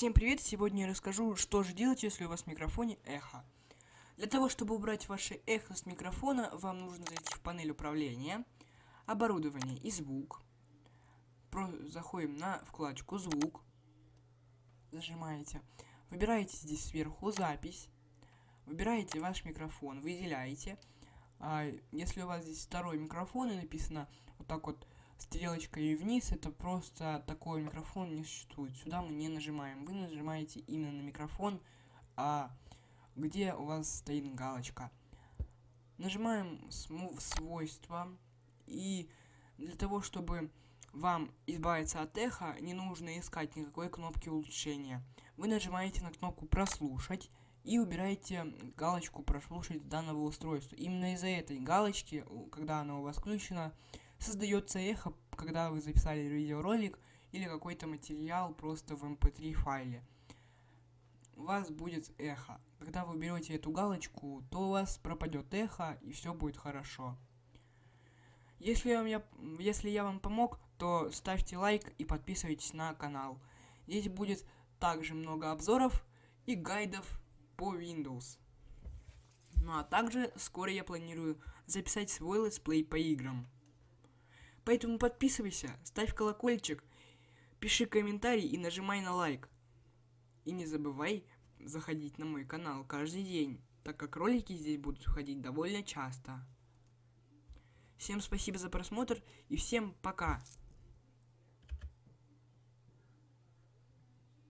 Всем привет! Сегодня я расскажу, что же делать, если у вас в микрофоне эхо. Для того, чтобы убрать ваше эхо с микрофона, вам нужно зайти в панель управления, оборудование и звук. Про... Заходим на вкладочку звук, зажимаете, выбираете здесь сверху запись, выбираете ваш микрофон, выделяете. А если у вас здесь второй микрофон и написано вот так вот стрелочкой вниз, это просто такой микрофон не существует. Сюда мы не нажимаем. Вы нажимаете именно на микрофон, а где у вас стоит галочка. Нажимаем свойства. И для того, чтобы вам избавиться от эха, не нужно искать никакой кнопки улучшения. Вы нажимаете на кнопку прослушать и убираете галочку прослушать данного устройства. Именно из-за этой галочки, когда она у вас включена, создается эхо, когда вы записали видеоролик или какой-то материал просто в mp3 эм файле. У вас будет эхо. Когда вы берете эту галочку, то у вас пропадет эхо и все будет хорошо. Если, вам я, если я вам помог, то ставьте лайк и подписывайтесь на канал. Здесь будет также много обзоров и гайдов по Windows. Ну а также скоро я планирую записать свой летсплей по играм. Поэтому подписывайся, ставь колокольчик, пиши комментарий и нажимай на лайк. И не забывай заходить на мой канал каждый день, так как ролики здесь будут выходить довольно часто. Всем спасибо за просмотр и всем пока!